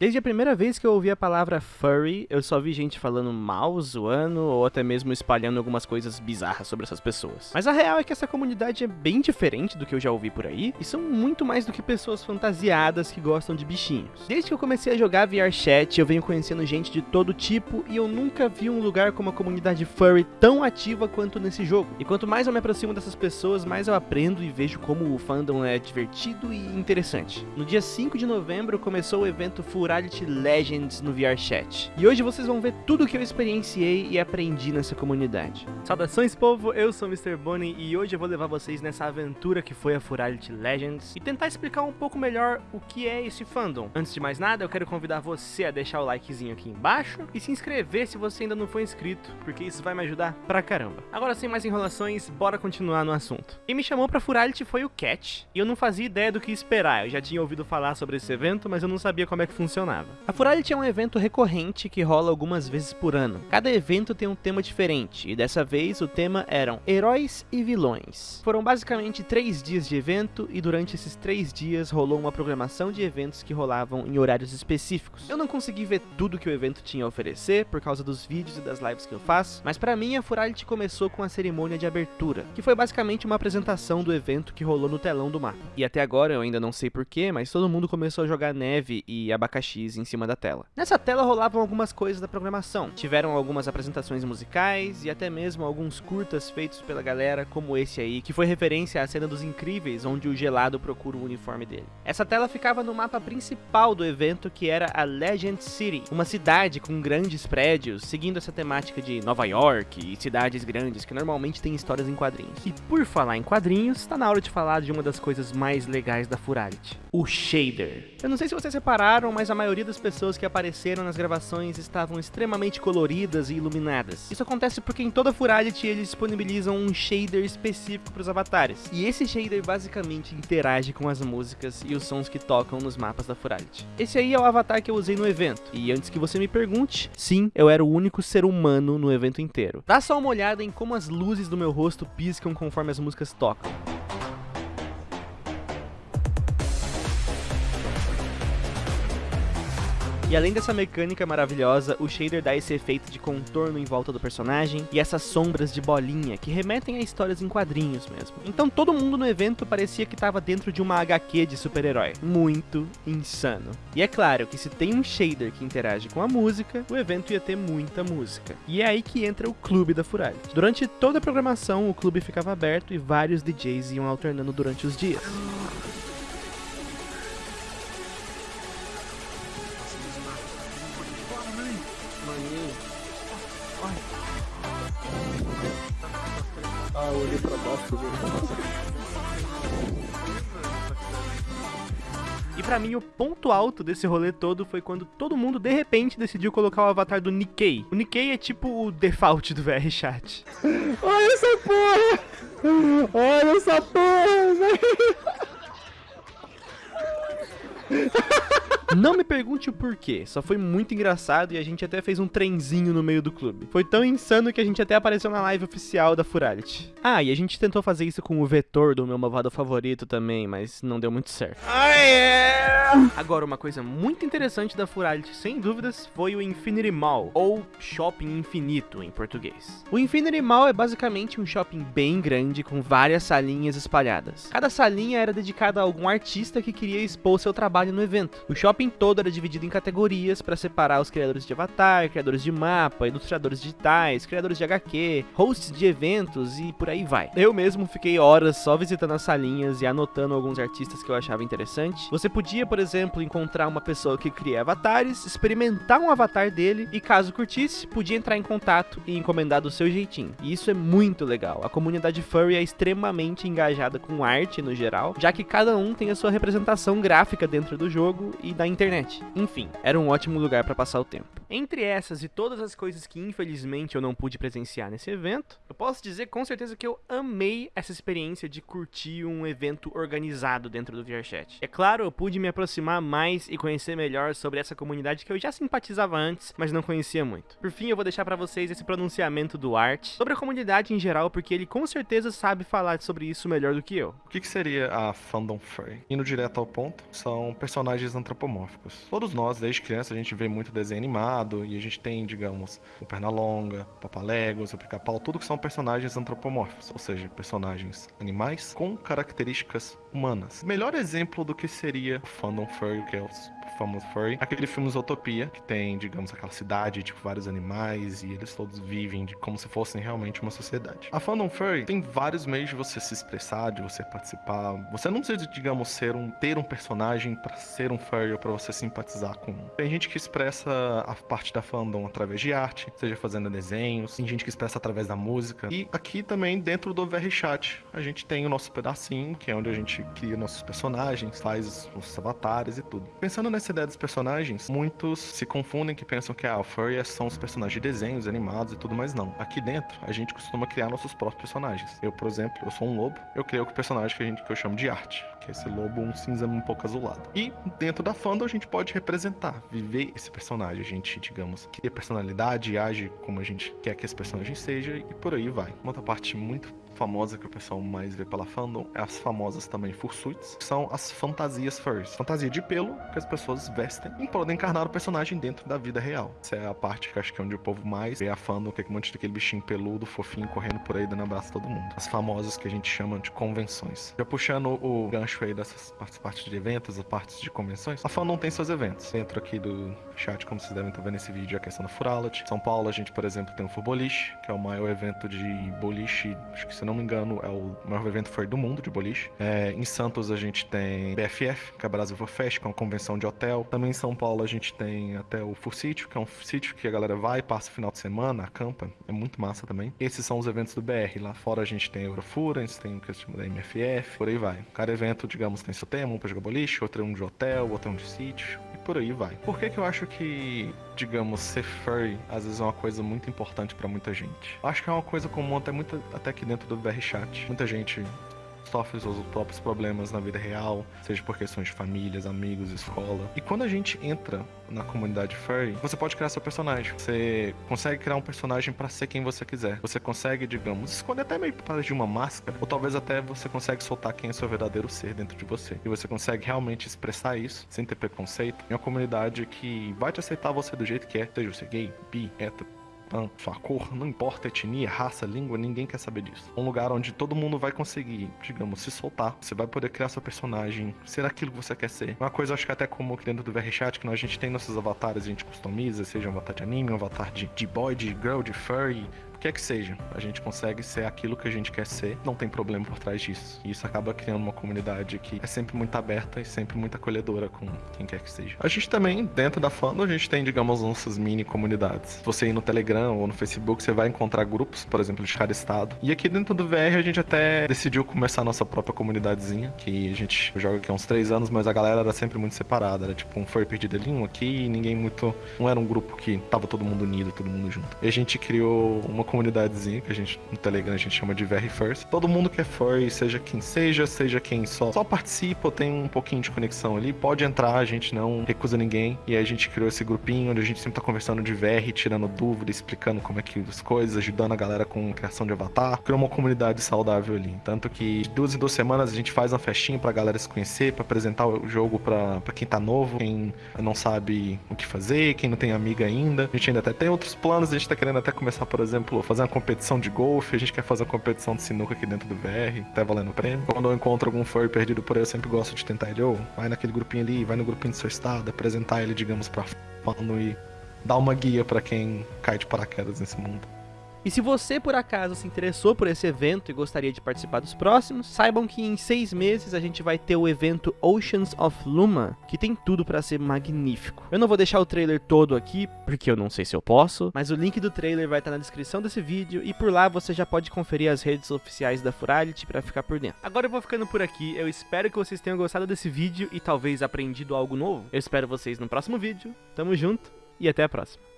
Desde a primeira vez que eu ouvi a palavra furry, eu só vi gente falando mal, zoando ou até mesmo espalhando algumas coisas bizarras sobre essas pessoas. Mas a real é que essa comunidade é bem diferente do que eu já ouvi por aí e são muito mais do que pessoas fantasiadas que gostam de bichinhos. Desde que eu comecei a jogar VR Chat, eu venho conhecendo gente de todo tipo e eu nunca vi um lugar com uma comunidade furry tão ativa quanto nesse jogo. E quanto mais eu me aproximo dessas pessoas, mais eu aprendo e vejo como o fandom é divertido e interessante. No dia 5 de novembro começou o evento Furry Plurality Legends no VRChat. E hoje vocês vão ver tudo que eu experienciei e aprendi nessa comunidade. Saudações povo, eu sou o Mr. Bonnie e hoje eu vou levar vocês nessa aventura que foi a Furality Legends e tentar explicar um pouco melhor o que é esse fandom. Antes de mais nada, eu quero convidar você a deixar o likezinho aqui embaixo e se inscrever se você ainda não for inscrito, porque isso vai me ajudar pra caramba. Agora sem mais enrolações, bora continuar no assunto. Quem me chamou pra Furality foi o Cat, e eu não fazia ideia do que esperar, eu já tinha ouvido falar sobre esse evento, mas eu não sabia como é que funcionava funcionava. A Furality é um evento recorrente que rola algumas vezes por ano. Cada evento tem um tema diferente, e dessa vez o tema eram heróis e vilões. Foram basicamente três dias de evento, e durante esses três dias rolou uma programação de eventos que rolavam em horários específicos. Eu não consegui ver tudo que o evento tinha a oferecer, por causa dos vídeos e das lives que eu faço, mas para mim a Furality começou com a cerimônia de abertura, que foi basicamente uma apresentação do evento que rolou no telão do mapa. E até agora eu ainda não sei porquê, mas todo mundo começou a jogar neve e abacaxi X em cima da tela. Nessa tela rolavam algumas coisas da programação. Tiveram algumas apresentações musicais e até mesmo alguns curtas feitos pela galera, como esse aí, que foi referência à cena dos Incríveis, onde o Gelado procura o uniforme dele. Essa tela ficava no mapa principal do evento, que era a Legend City, uma cidade com grandes prédios, seguindo essa temática de Nova York e cidades grandes que normalmente têm histórias em quadrinhos. E por falar em quadrinhos, está na hora de falar de uma das coisas mais legais da Furality, o shader. Eu não sei se vocês repararam, mas a maioria das pessoas que apareceram nas gravações estavam extremamente coloridas e iluminadas. Isso acontece porque em toda Furality eles disponibilizam um shader específico para os avatares. E esse shader basicamente interage com as músicas e os sons que tocam nos mapas da Furality. Esse aí é o avatar que eu usei no evento. E antes que você me pergunte, sim, eu era o único ser humano no evento inteiro. Dá só uma olhada em como as luzes do meu rosto piscam conforme as músicas tocam. E além dessa mecânica maravilhosa, o shader dá esse efeito de contorno em volta do personagem e essas sombras de bolinha que remetem a histórias em quadrinhos mesmo. Então todo mundo no evento parecia que estava dentro de uma HQ de super-herói. Muito insano. E é claro que se tem um shader que interage com a música, o evento ia ter muita música. E é aí que entra o clube da Furality. Durante toda a programação, o clube ficava aberto e vários DJs iam alternando durante os dias. Ah, eu olhei pra baixo, E pra mim, o ponto alto desse rolê todo foi quando todo mundo, de repente, decidiu colocar o avatar do Nikkei. O Nikkei é tipo o default do VR Chat. Olha essa porra! Olha essa porra, velho! Não me pergunte o porquê, só foi muito engraçado e a gente até fez um trenzinho no meio do clube. Foi tão insano que a gente até apareceu na live oficial da Furality. Ah, e a gente tentou fazer isso com o vetor do meu malvado favorito também, mas não deu muito certo. Ah! Agora, uma coisa muito interessante da Furality, sem dúvidas, foi o Infinity Mall, ou Shopping Infinito em português. O Infinity Mall é basicamente um shopping bem grande com várias salinhas espalhadas. Cada salinha era dedicada a algum artista que queria expor seu trabalho no evento. O shopping todo era dividido em categorias para separar os criadores de avatar, criadores de mapa, ilustradores digitais, criadores de HQ, hosts de eventos e por aí vai. Eu mesmo fiquei horas só visitando as salinhas e anotando alguns artistas que eu achava interessante. Você podia, por exemplo, encontrar uma pessoa que cria avatares, experimentar um avatar dele e caso curtisse, podia entrar em contato e encomendar do seu jeitinho. E isso é muito legal. A comunidade furry é extremamente engajada com arte no geral, já que cada um tem a sua representação gráfica dentro do jogo e da internet. Enfim, era um ótimo lugar para passar o tempo. Entre essas e todas as coisas que infelizmente eu não pude presenciar nesse evento, eu posso dizer com certeza que eu amei essa experiência de curtir um evento organizado dentro do VRChat. É claro, eu pude me aproximar mais e conhecer melhor sobre essa comunidade que eu já simpatizava antes, mas não conhecia muito. Por fim, eu vou deixar para vocês esse pronunciamento do Art sobre a comunidade em geral, porque ele com certeza sabe falar sobre isso melhor do que eu. O que, que seria a fandom furry? Indo direto ao ponto, são personagens antropomórficos. Todos nós, desde criança, a gente vê muito desenho animado e a gente tem, digamos, o Pernalonga, o Papaléguas, o Pica-Pau, tudo que são personagens antropomórficos, ou seja, personagens animais com características humanas. Melhor exemplo do que seria o fandom furry, os famoso furry. Aquele filme Zootopia, que tem, digamos, aquela cidade, tipo, vários animais e eles todos vivem de, como se fossem realmente uma sociedade. A fandom furry tem vários meios de você se expressar, de você participar. Você não precisa, digamos, ser um, ter um personagem para ser um furry ou pra você simpatizar com um. Tem gente que expressa a parte da fandom através de arte, seja fazendo desenhos, tem gente que expressa através da música. E aqui também, dentro do VRChat, a gente tem o nosso pedacinho, que é onde a gente cria nossos personagens, faz os avatares e tudo. Pensando nessa ideia dos personagens, muitos se confundem que pensam que ah, furry são os personagens de desenhos, animados e tudo, mas não. Aqui dentro, a gente costuma criar nossos próprios personagens. Eu, por exemplo, eu sou um lobo, eu criei o personagem que, a gente, que eu chamo de arte, que é esse lobo um cinza um pouco azulado. E dentro da fandom a gente pode representar, viver esse personagem. A gente, digamos, cria personalidade, age como a gente quer que esse personagem seja e por aí vai. Uma outra parte muito famosa que o pessoal mais vê pela fandom é as famosas também fursuits, que são as fantasias furs. Fantasia de pelo que as pessoas vestem e podem encarnar o personagem dentro da vida real. Essa é a parte que acho que é onde o povo mais vê a fandom, que é um monte daquele bichinho peludo, fofinho, correndo por aí, dando abraço a todo mundo. As famosas que a gente chama de convenções. Já puxando o gancho aí dessas partes de eventos, as partes de convenções, a fandom tem seus eventos. Dentro aqui do chat, como vocês devem estar vendo nesse vídeo, a questão do Furalet. São Paulo, a gente, por exemplo, tem o Fuboliche, que é o maior evento de boliche, acho que se não me engano, é o maior evento foi do mundo de boliche. É, em Santos a gente tem BFF, que é a Brasil Fest, que é uma convenção de hotel. Também em São Paulo a gente tem até o Full Sítio, que é um sítio que a galera vai, passa o final de semana, acampa. É muito massa também. Esses são os eventos do BR. Lá fora a gente tem Eurofurance, tem o que chama da MFF, por aí vai. Cada evento, digamos, tem seu tema, um pra jogar boliche, outro é um de hotel, outro é um de sítio, por aí vai. Por que que eu acho que, digamos, ser furry às vezes é uma coisa muito importante para muita gente? Acho que é uma coisa comum até, muito, até aqui dentro do VR Chat. Muita gente sofre seus próprios problemas na vida real, seja por questões de famílias, amigos, escola. E quando a gente entra na comunidade furry, você pode criar seu personagem. Você consegue criar um personagem para ser quem você quiser. Você consegue, digamos, esconder até meio para de uma máscara, ou talvez até você consegue soltar quem é seu verdadeiro ser dentro de você. E você consegue realmente expressar isso sem ter preconceito em uma comunidade que vai te aceitar você do jeito que é, seja você gay, bi, hétero, pan, sua cor, não importa etnia, raça, língua, ninguém quer saber disso. Um lugar onde todo mundo vai conseguir, digamos, se soltar. Você vai poder criar seu personagem, ser aquilo que você quer ser. Uma coisa, acho que até como aqui dentro do VRChat, que nós, a gente tem nossos avatares, a gente customiza, seja um avatar de anime, um avatar de, de boy, de girl, de furry, o que é que seja, a gente consegue ser aquilo que a gente quer ser, não tem problema por trás disso. E isso acaba criando uma comunidade que é sempre muito aberta e sempre muito acolhedora com quem quer que seja. A gente também, dentro da fandom, a gente tem, digamos, nossas mini comunidades. Se você ir no Telegram ou no Facebook, você vai encontrar grupos, por exemplo, de cada estado. E aqui dentro do VR a gente até decidiu começar a nossa própria comunidadezinha, que a gente joga aqui há uns três anos, mas a galera era sempre muito separada. Era tipo um foi um aqui, e ninguém muito. Não era um grupo que tava todo mundo unido, todo mundo junto. E a gente criou uma comunidadezinha que a gente no Telegram a gente chama de VR First. Todo mundo que é furry, seja quem seja, seja quem só só participa, tem um pouquinho de conexão ali, pode entrar, a gente não recusa ninguém. E aí a gente criou esse grupinho onde a gente sempre tá conversando de VR, tirando dúvida, explicando como é que as coisas, ajudando a galera com criação de avatar. Criou uma comunidade saudável ali. Tanto que de duas em duas semanas a gente faz uma festinha pra galera se conhecer, pra apresentar o jogo pra, pra quem tá novo, quem não sabe o que fazer, quem não tem amiga ainda. A gente ainda até tem outros planos, a gente tá querendo até começar, por exemplo, fazer uma competição de golfe, a gente quer fazer uma competição de sinuca aqui dentro do VR, até valendo prêmio. Quando eu encontro algum furry perdido por aí, eu sempre gosto de tentar ele, ô, vai naquele grupinho ali, vai no grupinho do seu estado, apresentar ele, digamos, pra fano e dar uma guia pra quem cai de paraquedas nesse mundo. E se você por acaso se interessou por esse evento e gostaria de participar dos próximos, saibam que em seis meses a gente vai ter o evento Oceans of Luma, que tem tudo pra ser magnífico. Eu não vou deixar o trailer todo aqui, porque eu não sei se eu posso, mas o link do trailer vai estar na descrição desse vídeo e por lá você já pode conferir as redes oficiais da Furality pra ficar por dentro. Agora eu vou ficando por aqui, eu espero que vocês tenham gostado desse vídeo e talvez aprendido algo novo. Eu espero vocês no próximo vídeo, tamo junto e até a próxima.